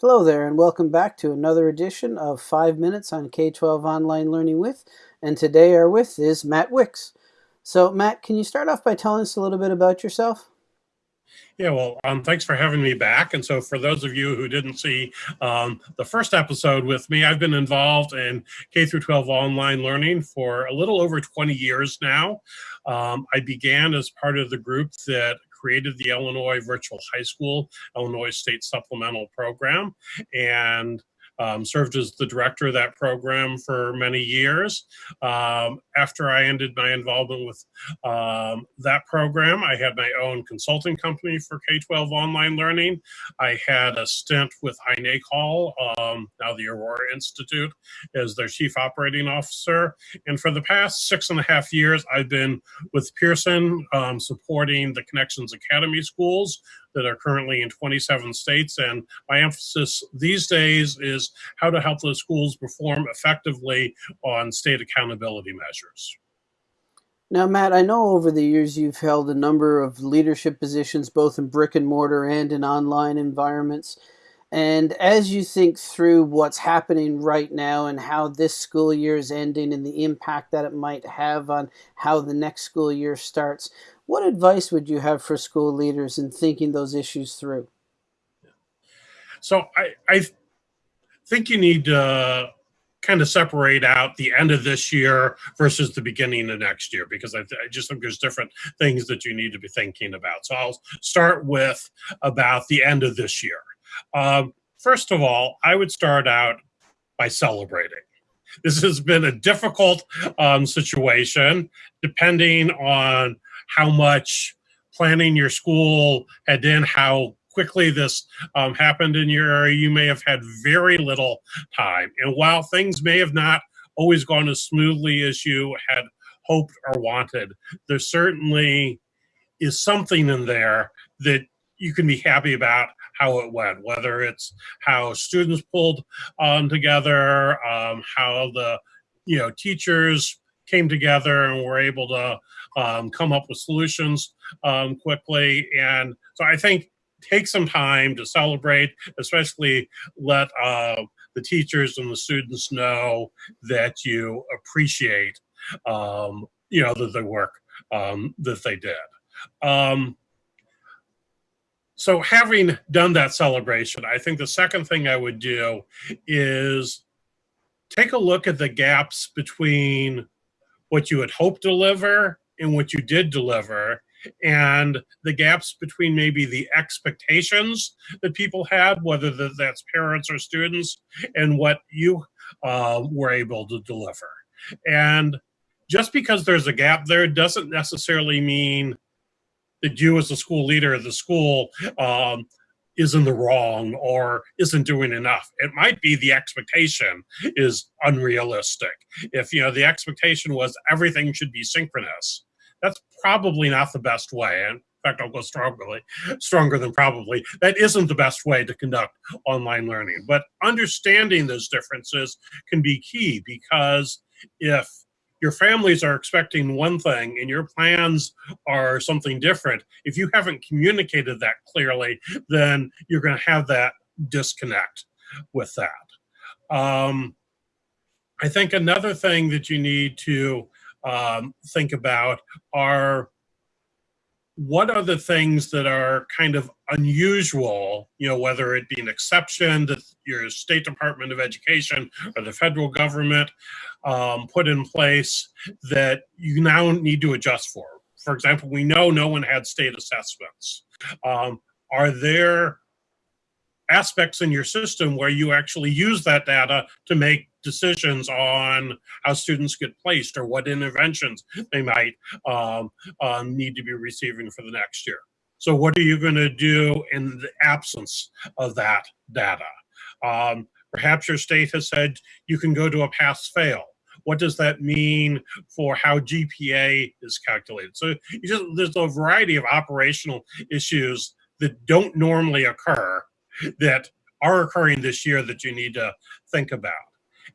Hello there, and welcome back to another edition of 5 Minutes on K-12 Online Learning With. And today our with is Matt Wicks. So Matt, can you start off by telling us a little bit about yourself? Yeah, well, um, thanks for having me back. And so, for those of you who didn't see um, the first episode with me, I've been involved in K through 12 online learning for a little over 20 years now. Um, I began as part of the group that created the Illinois Virtual High School, Illinois State Supplemental Program, and um, served as the director of that program for many years. Um, after I ended my involvement with um, that program, I had my own consulting company for K-12 online learning. I had a stint with INACOL, um, now the Aurora Institute, as their chief operating officer. And for the past six and a half years, I've been with Pearson um, supporting the Connections Academy schools, that are currently in 27 states. And my emphasis these days is how to help those schools perform effectively on state accountability measures. Now, Matt, I know over the years you've held a number of leadership positions, both in brick and mortar and in online environments. And as you think through what's happening right now and how this school year is ending and the impact that it might have on how the next school year starts, what advice would you have for school leaders in thinking those issues through? So I, I think you need to kind of separate out the end of this year versus the beginning of next year because I, I, just think there's different things that you need to be thinking about. So I'll start with about the end of this year. Um, first of all, I would start out by celebrating. This has been a difficult um, situation depending on how much planning your school had in, how quickly this um, happened in your area, you may have had very little time. And while things may have not always gone as smoothly as you had hoped or wanted, there certainly is something in there that you can be happy about how it went, whether it's how students pulled um, together, um, how the you know teachers came together and were able to um, come up with solutions um, quickly. And so I think take some time to celebrate, especially let uh, the teachers and the students know that you appreciate, um, you know, the, the work um, that they did. So having done that celebration, I think the second thing I would do is take a look at the gaps between what you had hoped to deliver and what you did deliver and the gaps between maybe the expectations that people had, whether that's parents or students, and what you uh, were able to deliver. And just because there's a gap there doesn't necessarily mean that you as a school leader of the school um, is in the wrong or isn't doing enough. It might be the expectation is unrealistic. If you know the expectation was everything should be synchronous, that's probably not the best way. And in fact, I'll go strongly, stronger than probably. That isn't the best way to conduct online learning. But understanding those differences can be key because if your families are expecting one thing and your plans are something different, if you haven't communicated that clearly, then you're going to have that disconnect with that. Um, I think another thing that you need to um, think about are what are the things that are kind of unusual, you know, whether it be an exception that your State Department of Education or the federal government um, put in place that you now need to adjust for. For example, we know no one had state assessments. Um, are there aspects in your system where you actually use that data to make decisions on how students get placed or what interventions they might um, um, need to be receiving for the next year. So what are you going to do in the absence of that data? Um, perhaps your state has said you can go to a pass-fail. What does that mean for how GPA is calculated? So just, there's a variety of operational issues that don't normally occur that are occurring this year that you need to think about.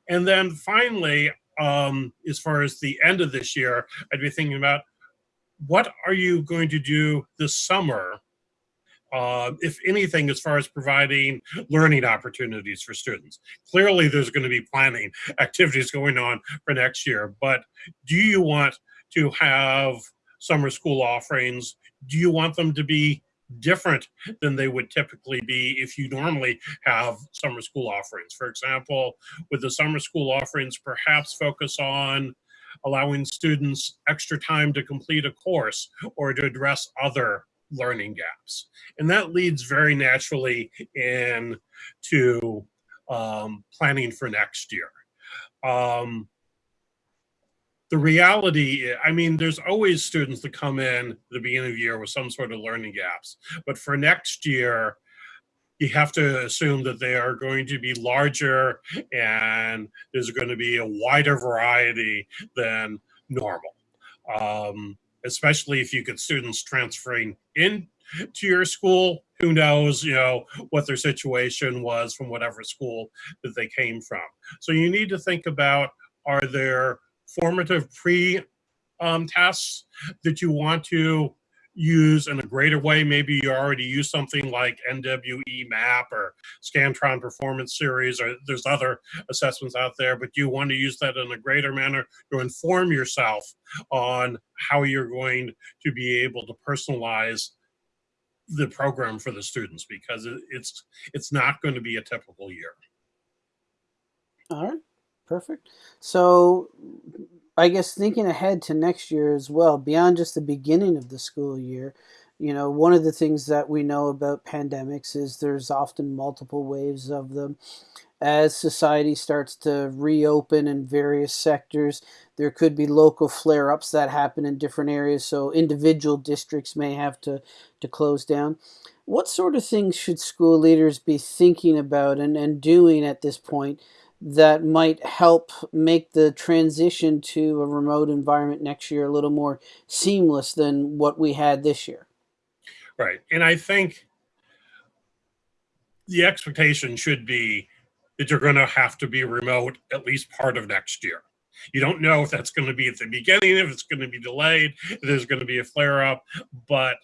And then finally, um, as far as the end of this year, I'd be thinking about what are you going to do this summer uh, if anything, as far as providing learning opportunities for students. Clearly, there's going to be planning activities going on for next year, but do you want to have summer school offerings? Do you want them to be different than they would typically be if you normally have summer school offerings? For example, with the summer school offerings, perhaps focus on allowing students extra time to complete a course or to address other learning gaps. And that leads very naturally into um, planning for next year. Um, the reality, I mean, there's always students that come in at the beginning of the year with some sort of learning gaps. But for next year, you have to assume that they are going to be larger and there's going to be a wider variety than normal. Um, especially if you get students transferring in to your school. Who knows you know what their situation was from whatever school that they came from. So you need to think about are there formative pre um, tests that you want to use in a greater way. Maybe you already use something like NWEA MAP or Scantron Performance Series, or there's other assessments out there, but you want to use that in a greater manner to inform yourself on how you're going to be able to personalize the program for the students because it's it's not going to be a typical year. All right, perfect. So I guess thinking ahead to next year as well, beyond just the beginning of the school year, you know, one of the things that we know about pandemics is there's often multiple waves of them. As society starts to reopen in various sectors, there could be local flare ups that happen in different areas, so individual districts may have to, to close down. What sort of things should school leaders be thinking about and, and doing at this point that might help make the transition to a remote environment next year a little more seamless than what we had this year. Right. And I think the expectation should be that you're going to have to be remote at least part of next year. You don't know if that's going to be at the beginning, if it's going to be delayed, there's going to be a flare up, but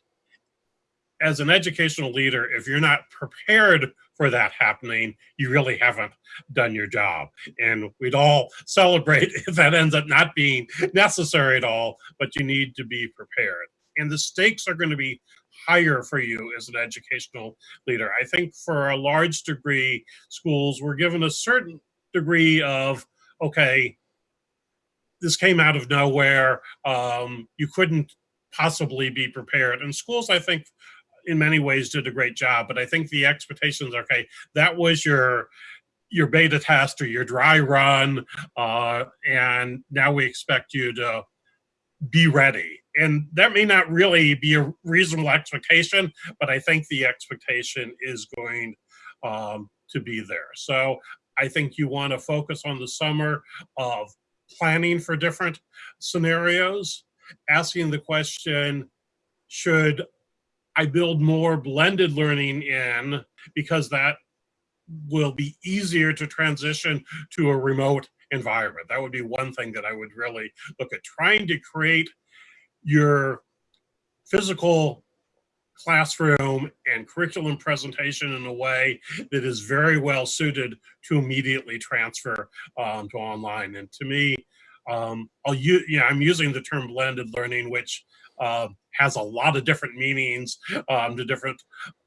as an educational leader, if you're not prepared for that happening, you really haven't done your job. And we'd all celebrate if that ends up not being necessary at all, but you need to be prepared. And the stakes are going to be higher for you as an educational leader. I think for a large degree, schools were given a certain degree of, okay, this came out of nowhere. Um, you couldn't possibly be prepared. And schools, I think, in many ways did a great job, but I think the expectations are okay. That was your your beta test or your dry run, uh, and now we expect you to be ready. And that may not really be a reasonable expectation, but I think the expectation is going um, to be there. So I think you want to focus on the summer of planning for different scenarios, asking the question, should I build more blended learning in because that will be easier to transition to a remote environment. That would be one thing that I would really look at trying to create your physical classroom and curriculum presentation in a way that is very well suited to immediately transfer um, to online. And to me, um, I'll use, yeah, I'm using the term blended learning, which uh, has a lot of different meanings um, to different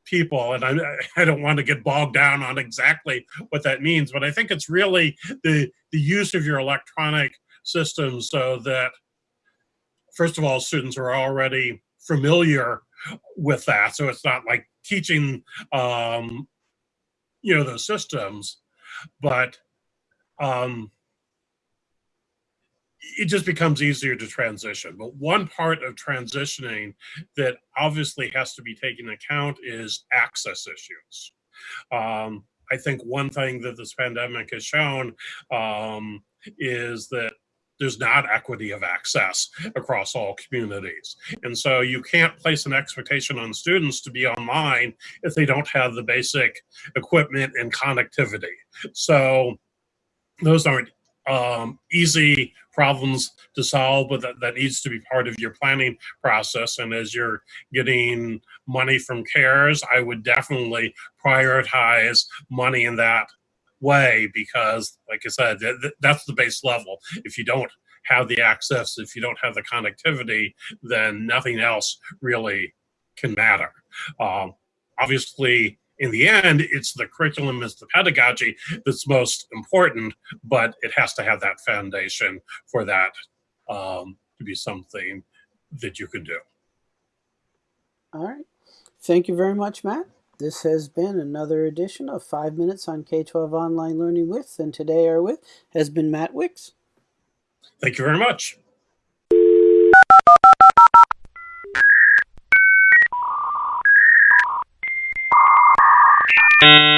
people. And I, I don't want to get bogged down on exactly what that means, but I think it's really the, the use of your electronic systems so that, first of all, students are already familiar with that. So it's not like teaching, um, you know, those systems, but um, it just becomes easier to transition. But one part of transitioning that obviously has to be taken account is access issues. Um, I think one thing that this pandemic has shown um, is that there's not equity of access across all communities. And so you can't place an expectation on students to be online if they don't have the basic equipment and connectivity. So those aren't um, easy problems to solve, but that, that needs to be part of your planning process. And as you're getting money from CARES, I would definitely prioritize money in that way because, like I said, th- th- that's the base level. If you don't have the access, if you don't have the connectivity, then nothing else really can matter. Um, obviously, in the end, it's the curriculum, it's the pedagogy that's most important, but it has to have that foundation for that um, to be something that you can do. All right. Thank you very much, Matt. This has been another edition of Five Minutes on K 12 Online Learning with, and today our with has been Matt Wicks. Thank you very much. you.